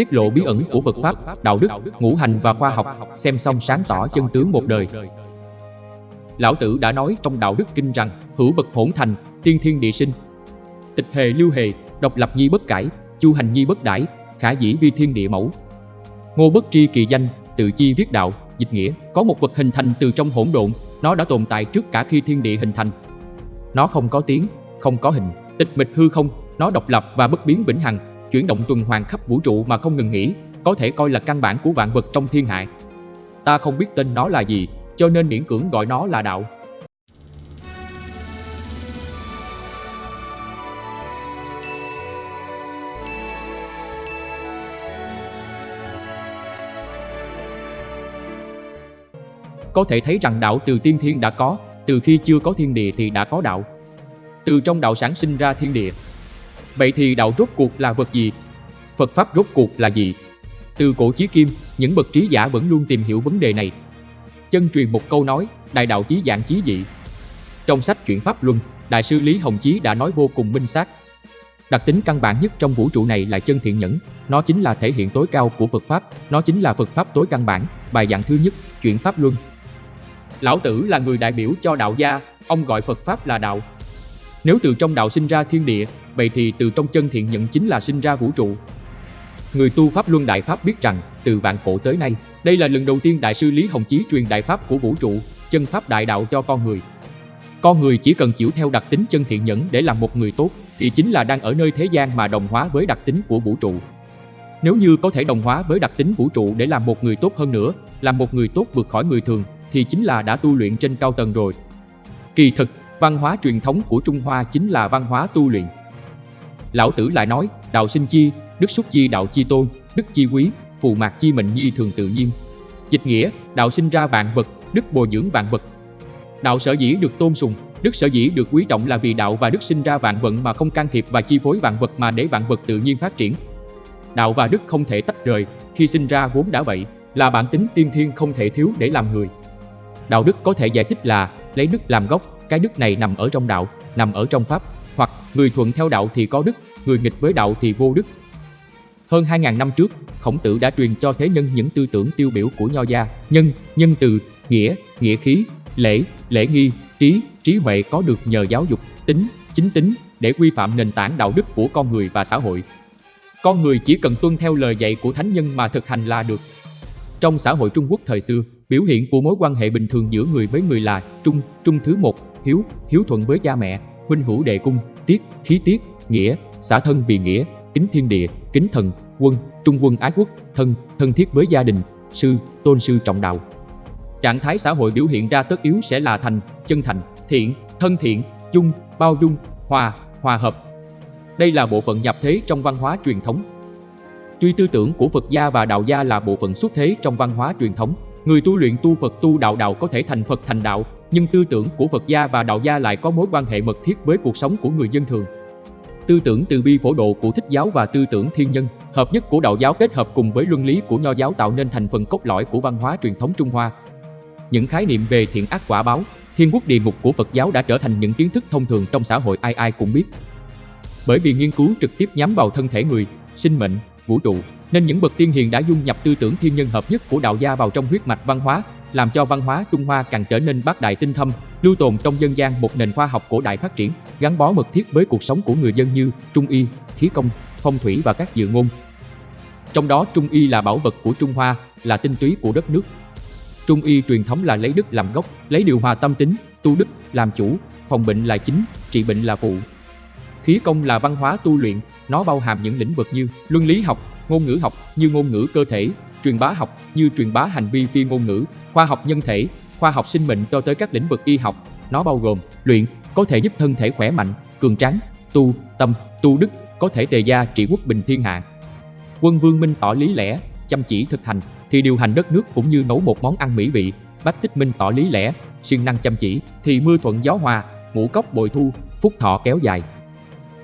tiết lộ bí ẩn của Phật Pháp, đạo đức, ngũ hành và khoa học, xem xong sáng tỏ chân tướng một đời. Lão Tử đã nói trong đạo đức kinh rằng, hữu vật hỗn thành, tiên thiên địa sinh. Tịch hề lưu hề, độc lập nhi bất cải, chu hành nhi bất đãi, khả dĩ vi thiên địa mẫu. Ngô bất tri kỳ danh, tự chi viết đạo, dịch nghĩa, có một vật hình thành từ trong hỗn độn, nó đã tồn tại trước cả khi thiên địa hình thành. Nó không có tiếng, không có hình, tịch mịch hư không, nó độc lập và bất biến vĩnh hằng, chuyển động tuần hoàn khắp vũ trụ mà không ngừng nghỉ, có thể coi là căn bản của vạn vật trong thiên hạ. Ta không biết tên nó là gì, cho nên miễn cưỡng gọi nó là đạo. Có thể thấy rằng đạo từ tiên thiên đã có, từ khi chưa có thiên địa thì đã có đạo. Từ trong đạo sản sinh ra thiên địa. Vậy thì đạo rốt cuộc là vật gì? Phật Pháp rốt cuộc là gì? Từ cổ chí kim, những bậc trí giả vẫn luôn tìm hiểu vấn đề này. Chân truyền một câu nói, đại đạo chí dạng chí dị. Trong sách Chuyển Pháp Luân, Đại sư Lý Hồng Chí đã nói vô cùng minh xác. Đặc tính căn bản nhất trong vũ trụ này là chân thiện nhẫn, nó chính là thể hiện tối cao của Phật Pháp, nó chính là Phật Pháp tối căn bản, bài giảng thứ nhất, Chuyển Pháp Luân, Lão Tử là người đại biểu cho đạo gia, ông gọi Phật Pháp là đạo. Nếu từ trong đạo sinh ra thiên địa, vậy thì từ trong chân thiện nhận chính là sinh ra vũ trụ. Người tu Pháp Luân Đại Pháp biết rằng, từ vạn cổ tới nay, đây là lần đầu tiên Đại sư Lý Hồng Chí truyền Đại Pháp của vũ trụ, chân Pháp Đại Đạo cho con người. Con người chỉ cần chịu theo đặc tính chân thiện nhẫn để làm một người tốt, thì chính là đang ở nơi thế gian mà đồng hóa với đặc tính của vũ trụ. Nếu như có thể đồng hóa với đặc tính vũ trụ để làm một người tốt hơn nữa, làm một người tốt vượt khỏi người thường, thì chính là đã tu luyện trên cao tầng rồi. Kỳ thực, văn hóa truyền thống của Trung Hoa chính là văn hóa tu luyện. Lão Tử lại nói, đạo sinh chi, đức xúc chi đạo chi tôn, đức chi quý, phù mạc chi mệnh nhi thường tự nhiên. Dịch nghĩa, đạo sinh ra vạn vật, đức bồi dưỡng vạn vật. Đạo sở dĩ được tôn sùng, đức sở dĩ được quý trọng là vì đạo và đức sinh ra vạn vận mà không can thiệp và chi phối vạn vật mà để vạn vật tự nhiên phát triển. Đạo và đức không thể tách rời, khi sinh ra vốn đã vậy, là bản tính tiên thiên không thể thiếu để làm người. Đạo đức có thể giải thích là lấy đức làm gốc, cái đức này nằm ở trong đạo, nằm ở trong pháp, hoặc người thuận theo đạo thì có đức, người nghịch với đạo thì vô đức. Hơn 2.000 năm trước, Khổng Tử đã truyền cho thế nhân những tư tưởng tiêu biểu của Nho gia, nhân, nhân từ, nghĩa, nghĩa khí, lễ, lễ nghi, trí, trí huệ có được nhờ giáo dục, tính, chính tính để quy phạm nền tảng đạo đức của con người và xã hội. Con người chỉ cần tuân theo lời dạy của thánh nhân mà thực hành là được. Trong xã hội Trung Quốc thời xưa, Biểu hiện của mối quan hệ bình thường giữa người với người là trung, trung thứ một, hiếu, hiếu thuận với cha mẹ, huynh hữu đệ cung, tiết, khí tiết, nghĩa, xã thân vì nghĩa, kính thiên địa, kính thần, quân, trung quân ái quốc, thân, thân thiết với gia đình, sư, tôn sư trọng đạo. Trạng thái xã hội biểu hiện ra tất yếu sẽ là thành, chân thành, thiện, thân thiện, dung, bao dung, hòa, hòa hợp. Đây là bộ phận nhập thế trong văn hóa truyền thống. Tuy tư tưởng của Phật gia và Đạo gia là bộ phận xuất thế trong văn hóa truyền thống, Người tu luyện tu Phật tu đạo đạo có thể thành Phật thành đạo, nhưng tư tưởng của Phật gia và đạo gia lại có mối quan hệ mật thiết với cuộc sống của người dân thường. Tư tưởng từ bi phổ độ của thích giáo và tư tưởng thiên nhân, hợp nhất của đạo giáo kết hợp cùng với luân lý của nho giáo tạo nên thành phần cốt lõi của văn hóa truyền thống Trung Hoa. Những khái niệm về thiện ác quả báo, thiên quốc địa ngục của Phật giáo đã trở thành những kiến thức thông thường trong xã hội ai ai cũng biết. Bởi vì nghiên cứu trực tiếp nhắm vào thân thể người, sinh mệnh, vũ trụ, nên những bậc tiên hiền đã dung nhập tư tưởng thiên nhân hợp nhất của đạo gia vào trong huyết mạch văn hóa, làm cho văn hóa Trung Hoa càng trở nên bác đại tinh thâm, lưu tồn trong dân gian một nền khoa học cổ đại phát triển, gắn bó mật thiết với cuộc sống của người dân như trung y, khí công, phong thủy và các dự ngôn. Trong đó trung y là bảo vật của Trung Hoa, là tinh túy của đất nước. Trung y truyền thống là lấy đức làm gốc, lấy điều hòa tâm tính, tu đức làm chủ, phòng bệnh là chính, trị bệnh là phụ. Khí công là văn hóa tu luyện, nó bao hàm những lĩnh vực như luân lý học, ngôn ngữ học như ngôn ngữ cơ thể, truyền bá học như truyền bá hành vi phi ngôn ngữ, khoa học nhân thể, khoa học sinh mệnh cho tới các lĩnh vực y học. Nó bao gồm luyện, có thể giúp thân thể khỏe mạnh, cường tráng, tu, tâm, tu đức, có thể tề gia trị quốc bình thiên hạ. Quân Vương Minh tỏ lý lẽ, chăm chỉ thực hành, thì điều hành đất nước cũng như nấu một món ăn mỹ vị. Bách Tích Minh tỏ lý lẽ, siêng năng chăm chỉ, thì mưa thuận gió hòa, ngũ cốc bội thu, phúc thọ kéo dài.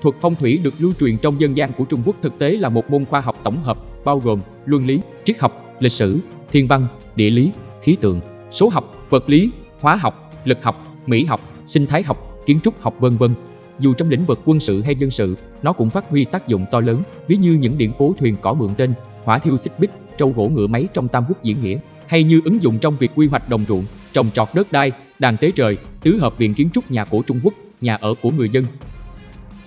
Thuật phong thủy được lưu truyền trong dân gian của Trung Quốc thực tế là một môn khoa học tổng hợp bao gồm luân lý, triết học, lịch sử, thiên văn, địa lý, khí tượng, số học, vật lý, hóa học, lực học, mỹ học, sinh thái học, kiến trúc học vân vân. Dù trong lĩnh vực quân sự hay dân sự, nó cũng phát huy tác dụng to lớn, ví như những điện cố thuyền cỏ mượn tên, hỏa thiêu xích bích, trâu gỗ ngựa máy trong tam quốc diễn nghĩa, hay như ứng dụng trong việc quy hoạch đồng ruộng, trồng trọt đất đai, đàn tế trời, tứ hợp viện kiến trúc nhà cổ Trung Quốc, nhà ở của người dân.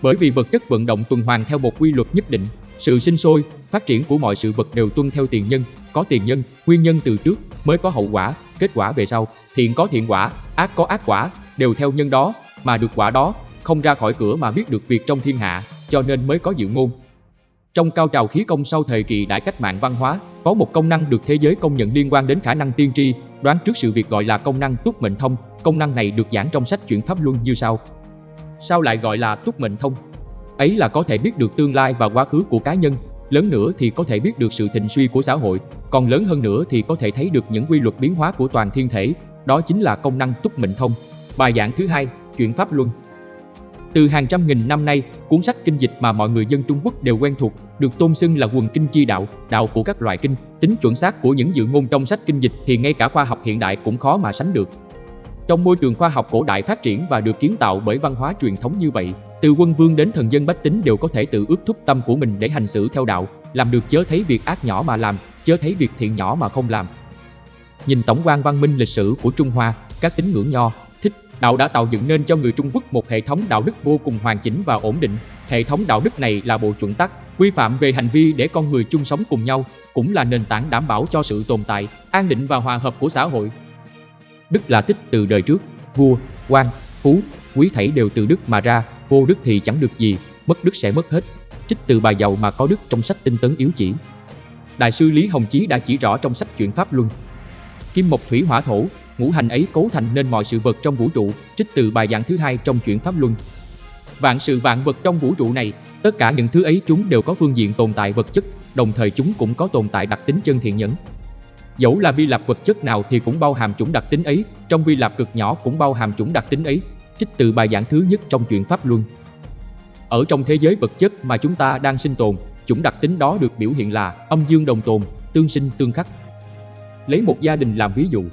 Bởi vì vật chất vận động tuần hoàn theo một quy luật nhất định, sự sinh sôi, phát triển của mọi sự vật đều tuân theo tiền nhân, có tiền nhân, nguyên nhân từ trước mới có hậu quả, kết quả về sau, thiện có thiện quả, ác có ác quả, đều theo nhân đó mà được quả đó, không ra khỏi cửa mà biết được việc trong thiên hạ, cho nên mới có diệu ngôn. Trong cao trào khí công sau thời kỳ đại cách mạng văn hóa, có một công năng được thế giới công nhận liên quan đến khả năng tiên tri, đoán trước sự việc gọi là công năng túc mệnh thông. Công năng này được giảng trong sách chuyển pháp luân như sau. Sao lại gọi là túc mệnh thông? Ấy là có thể biết được tương lai và quá khứ của cá nhân, lớn nữa thì có thể biết được sự thịnh suy của xã hội, còn lớn hơn nữa thì có thể thấy được những quy luật biến hóa của toàn thiên thể, đó chính là công năng túc mệnh thông. Bài giảng thứ hai, chuyển pháp luân. Từ hàng trăm nghìn năm nay, cuốn sách kinh dịch mà mọi người dân Trung Quốc đều quen thuộc, được tôn xưng là quần kinh chi đạo, đạo của các loại kinh. Tính chuẩn xác của những dự ngôn trong sách kinh dịch thì ngay cả khoa học hiện đại cũng khó mà sánh được. Trong môi trường khoa học cổ đại phát triển và được kiến tạo bởi văn hóa truyền thống như vậy, từ quân vương đến thần dân bách tính đều có thể tự ước thúc tâm của mình để hành xử theo đạo, làm được chớ thấy việc ác nhỏ mà làm, chớ thấy việc thiện nhỏ mà không làm. Nhìn tổng quan văn minh lịch sử của Trung Hoa, các tín ngưỡng nho, thích, đạo đã tạo dựng nên cho người Trung Quốc một hệ thống đạo đức vô cùng hoàn chỉnh và ổn định. Hệ thống đạo đức này là bộ chuẩn tắc, quy phạm về hành vi để con người chung sống cùng nhau, cũng là nền tảng đảm bảo cho sự tồn tại, an định và hòa hợp của xã hội. Đức là tích từ đời trước, vua, quan, phú, quý thảy đều từ đức mà ra, vô đức thì chẳng được gì, mất đức sẽ mất hết. Trích từ bài giàu mà có đức trong sách tinh tấn yếu chỉ. Đại sư Lý Hồng Chí đã chỉ rõ trong sách Chuyển Pháp Luân. Kim mộc thủy hỏa thổ, ngũ hành ấy cấu thành nên mọi sự vật trong vũ trụ, trích từ bài giảng thứ hai trong Chuyển Pháp Luân. Vạn sự vạn vật trong vũ trụ này, tất cả những thứ ấy chúng đều có phương diện tồn tại vật chất, đồng thời chúng cũng có tồn tại đặc tính chân thiện nhẫn. Dẫu là vi lạp vật chất nào thì cũng bao hàm chủng đặc tính ấy, trong vi lạp cực nhỏ cũng bao hàm chủng đặc tính ấy, trích từ bài giảng thứ nhất trong chuyện Pháp Luân. Ở trong thế giới vật chất mà chúng ta đang sinh tồn, chủng đặc tính đó được biểu hiện là âm dương đồng tồn, tương sinh tương khắc. Lấy một gia đình làm ví dụ.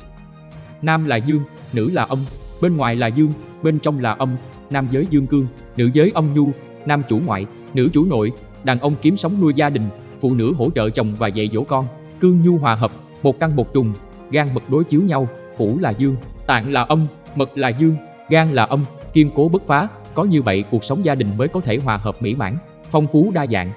Nam là dương, nữ là âm, bên ngoài là dương, bên trong là âm, nam giới dương cương, nữ giới âm nhu, nam chủ ngoại, nữ chủ nội, đàn ông kiếm sống nuôi gia đình, phụ nữ hỗ trợ chồng và dạy dỗ con, cương nhu hòa hợp, một căn một trùng, gan mật đối chiếu nhau, phủ là dương, tạng là âm, mật là dương, gan là âm, kiên cố bất phá, có như vậy cuộc sống gia đình mới có thể hòa hợp mỹ mãn, phong phú đa dạng.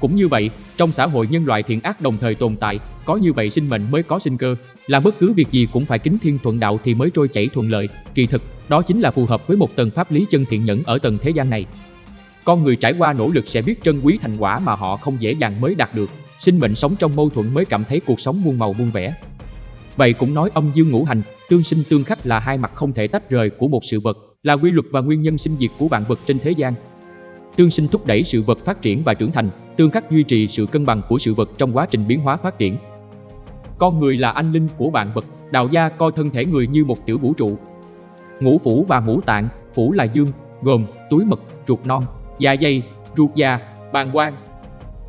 Cũng như vậy, trong xã hội nhân loại thiện ác đồng thời tồn tại, có như vậy sinh mệnh mới có sinh cơ, làm bất cứ việc gì cũng phải kính thiên thuận đạo thì mới trôi chảy thuận lợi, kỳ thực, đó chính là phù hợp với một tầng pháp lý chân thiện nhẫn ở tầng thế gian này. Con người trải qua nỗ lực sẽ biết trân quý thành quả mà họ không dễ dàng mới đạt được, sinh mệnh sống trong mâu thuẫn mới cảm thấy cuộc sống muôn màu muôn vẻ. Vậy cũng nói âm dương ngũ hành, tương sinh tương khắc là hai mặt không thể tách rời của một sự vật, là quy luật và nguyên nhân sinh diệt của vạn vật trên thế gian. Tương sinh thúc đẩy sự vật phát triển và trưởng thành, tương khắc duy trì sự cân bằng của sự vật trong quá trình biến hóa phát triển. Con người là anh linh của vạn vật, đạo gia coi thân thể người như một tiểu vũ trụ. Ngũ phủ và ngũ tạng, phủ là dương, gồm túi mật, ruột non, dạ dày, ruột già, bàng quang.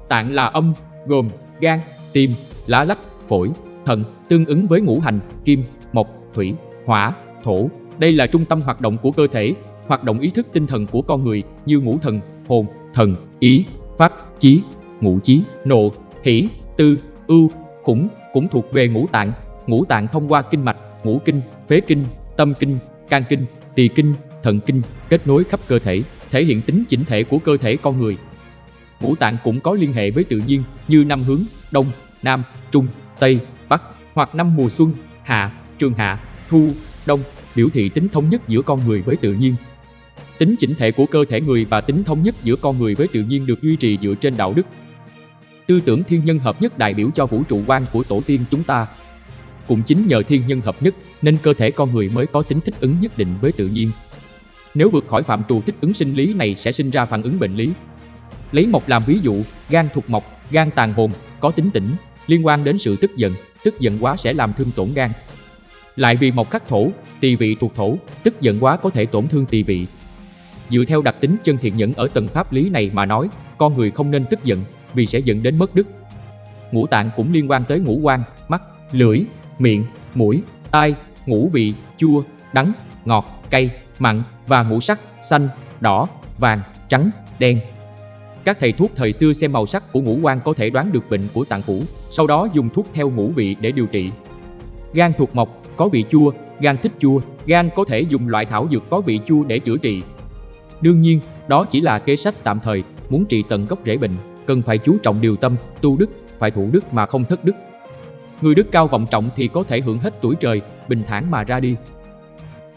Tạng là âm, gồm gan, tim, lá lách, phổi, thận, tương ứng với ngũ hành, kim, mộc, thủy, hỏa, thổ. Đây là trung tâm hoạt động của cơ thể, hoạt động ý thức tinh thần của con người như ngũ thần, hồn, thần, ý, pháp, chí, ngũ chí, nộ, hỷ, tư, ưu, khủng cũng thuộc về ngũ tạng. Ngũ tạng thông qua kinh mạch, ngũ kinh, phế kinh, tâm kinh, can kinh, tỳ kinh, thận kinh kết nối khắp cơ thể, thể hiện tính chỉnh thể của cơ thể con người. Ngũ tạng cũng có liên hệ với tự nhiên như năm hướng, đông, nam, trung, tây, bắc hoặc năm mùa xuân, hạ, trường hạ, thu, đông biểu thị tính thống nhất giữa con người với tự nhiên. Tính chỉnh thể của cơ thể người và tính thống nhất giữa con người với tự nhiên được duy trì dựa trên đạo đức. Tư tưởng thiên nhân hợp nhất đại biểu cho vũ trụ quan của tổ tiên chúng ta. Cũng chính nhờ thiên nhân hợp nhất nên cơ thể con người mới có tính thích ứng nhất định với tự nhiên. Nếu vượt khỏi phạm trù thích ứng sinh lý này sẽ sinh ra phản ứng bệnh lý. Lấy mộc làm ví dụ, gan thuộc mộc, gan tàn hồn, có tính tỉnh, liên quan đến sự tức giận, tức giận quá sẽ làm thương tổn gan. Lại vì mộc khắc thổ, tỳ vị thuộc thổ, tức giận quá có thể tổn thương tỳ vị. Dựa theo đặc tính chân thiện nhẫn ở tầng pháp lý này mà nói, con người không nên tức giận vì sẽ dẫn đến mất đức. Ngũ tạng cũng liên quan tới ngũ quan, mắt, lưỡi, miệng, mũi, tai, ngũ vị, chua, đắng, ngọt, cay, mặn và ngũ sắc, xanh, đỏ, vàng, trắng, đen. Các thầy thuốc thời xưa xem màu sắc của ngũ quan có thể đoán được bệnh của tạng phủ, sau đó dùng thuốc theo ngũ vị để điều trị. Gan thuộc mộc, có vị chua, gan thích chua, gan có thể dùng loại thảo dược có vị chua để chữa trị. Đương nhiên, đó chỉ là kế sách tạm thời, muốn trị tận gốc rễ bệnh, cần phải chú trọng điều tâm, tu đức, phải thủ đức mà không thất đức. Người đức cao vọng trọng thì có thể hưởng hết tuổi trời, bình thản mà ra đi.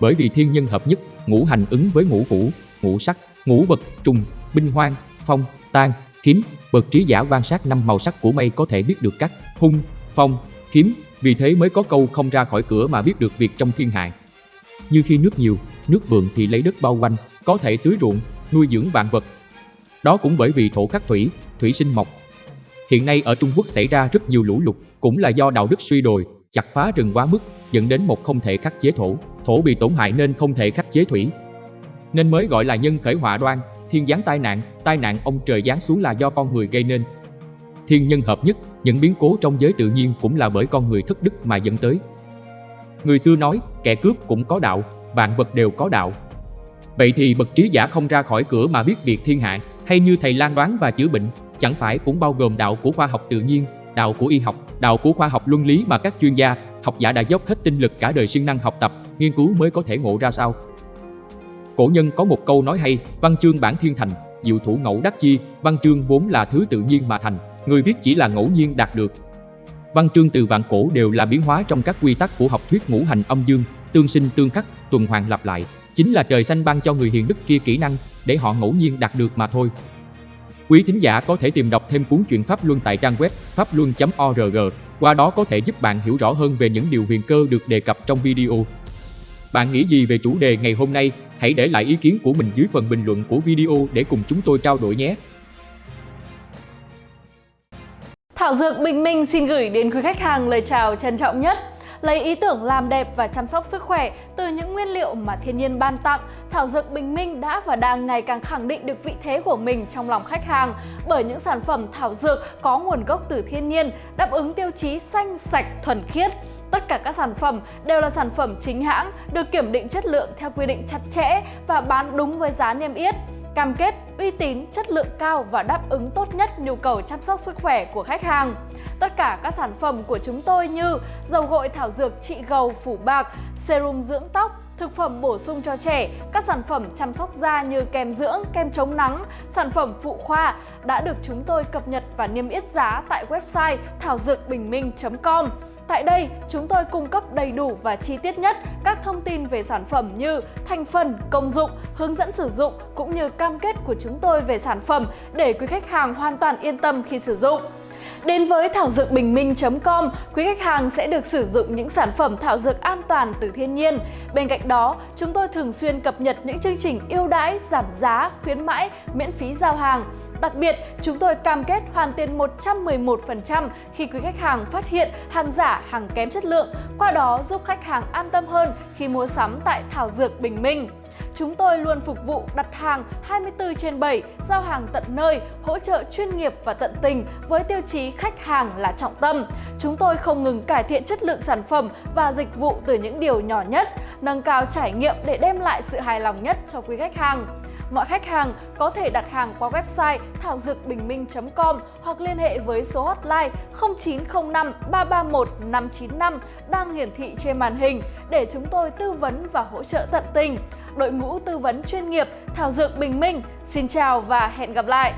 Bởi vì thiên nhân hợp nhất, ngũ hành ứng với ngũ phủ, ngũ sắc, ngũ vật, trùng, binh hoang, phong, tan, kiếm, bậc trí giả quan sát năm màu sắc của mây có thể biết được các hung, phong, kiếm, vì thế mới có câu không ra khỏi cửa mà biết được việc trong thiên hạ. Như khi nước nhiều, nước vượng thì lấy đất bao quanh, có thể tưới ruộng, nuôi dưỡng vạn vật. Đó cũng bởi vì thổ khắc thủy, thủy sinh mộc. Hiện nay ở Trung Quốc xảy ra rất nhiều lũ lụt, cũng là do đạo đức suy đồi, chặt phá rừng quá mức, dẫn đến một không thể khắc chế thổ, thổ bị tổn hại nên không thể khắc chế thủy. Nên mới gọi là nhân khởi họa đoan, thiên giáng tai nạn, tai nạn ông trời giáng xuống là do con người gây nên. Thiên nhân hợp nhất, những biến cố trong giới tự nhiên cũng là bởi con người thất đức mà dẫn tới. Người xưa nói, kẻ cướp cũng có đạo, vạn vật đều có đạo. Vậy thì bậc trí giả không ra khỏi cửa mà biết việc thiên hạ, hay như thầy lan đoán và chữa bệnh, chẳng phải cũng bao gồm đạo của khoa học tự nhiên, đạo của y học, đạo của khoa học luân lý mà các chuyên gia, học giả đã dốc hết tinh lực cả đời siêng năng học tập, nghiên cứu mới có thể ngộ ra sao. Cổ nhân có một câu nói hay, văn chương bản thiên thành, diệu thủ ngẫu đắc chi, văn chương vốn là thứ tự nhiên mà thành, người viết chỉ là ngẫu nhiên đạt được. Văn chương từ vạn cổ đều là biến hóa trong các quy tắc của học thuyết ngũ hành âm dương, tương sinh tương khắc, tuần hoàn lặp lại, chính là trời xanh ban cho người hiền đức kia kỹ năng để họ ngẫu nhiên đạt được mà thôi. Quý thính giả có thể tìm đọc thêm cuốn truyện Pháp Luân tại trang web pháp luân.org, qua đó có thể giúp bạn hiểu rõ hơn về những điều huyền cơ được đề cập trong video. Bạn nghĩ gì về chủ đề ngày hôm nay? Hãy để lại ý kiến của mình dưới phần bình luận của video để cùng chúng tôi trao đổi nhé. Thảo Dược Bình Minh xin gửi đến quý khách hàng lời chào trân trọng nhất. Lấy ý tưởng làm đẹp và chăm sóc sức khỏe từ những nguyên liệu mà thiên nhiên ban tặng, Thảo Dược Bình Minh đã và đang ngày càng khẳng định được vị thế của mình trong lòng khách hàng bởi những sản phẩm thảo dược có nguồn gốc từ thiên nhiên, đáp ứng tiêu chí xanh, sạch, thuần khiết. Tất cả các sản phẩm đều là sản phẩm chính hãng, được kiểm định chất lượng theo quy định chặt chẽ và bán đúng với giá niêm yết cam kết uy tín, chất lượng cao và đáp ứng tốt nhất nhu cầu chăm sóc sức khỏe của khách hàng. Tất cả các sản phẩm của chúng tôi như dầu gội thảo dược trị gầu phủ bạc, serum dưỡng tóc, thực phẩm bổ sung cho trẻ, các sản phẩm chăm sóc da như kem dưỡng, kem chống nắng, sản phẩm phụ khoa đã được chúng tôi cập nhật và niêm yết giá tại website thảo dược bình minh.com. Tại đây, chúng tôi cung cấp đầy đủ và chi tiết nhất các thông tin về sản phẩm như thành phần, công dụng, hướng dẫn sử dụng cũng như cam kết của chúng tôi về sản phẩm để quý khách hàng hoàn toàn yên tâm khi sử dụng. Đến với thảo dược bình minh.com, quý khách hàng sẽ được sử dụng những sản phẩm thảo dược an toàn từ thiên nhiên. Bên cạnh đó, chúng tôi thường xuyên cập nhật những chương trình ưu đãi, giảm giá, khuyến mãi, miễn phí giao hàng. Đặc biệt, chúng tôi cam kết hoàn tiền 111% khi quý khách hàng phát hiện hàng giả, hàng kém chất lượng, qua đó giúp khách hàng an tâm hơn khi mua sắm tại Thảo Dược Bình Minh. Chúng tôi luôn phục vụ đặt hàng 24 trên 7, giao hàng tận nơi, hỗ trợ chuyên nghiệp và tận tình với tiêu chí khách hàng là trọng tâm. Chúng tôi không ngừng cải thiện chất lượng sản phẩm và dịch vụ từ những điều nhỏ nhất, nâng cao trải nghiệm để đem lại sự hài lòng nhất cho quý khách hàng. Mọi khách hàng có thể đặt hàng qua website thảo dược bình minh.com hoặc liên hệ với số hotline 0905 331 595 đang hiển thị trên màn hình để chúng tôi tư vấn và hỗ trợ tận tình. Đội ngũ tư vấn chuyên nghiệp Thảo Dược Bình Minh, xin chào và hẹn gặp lại!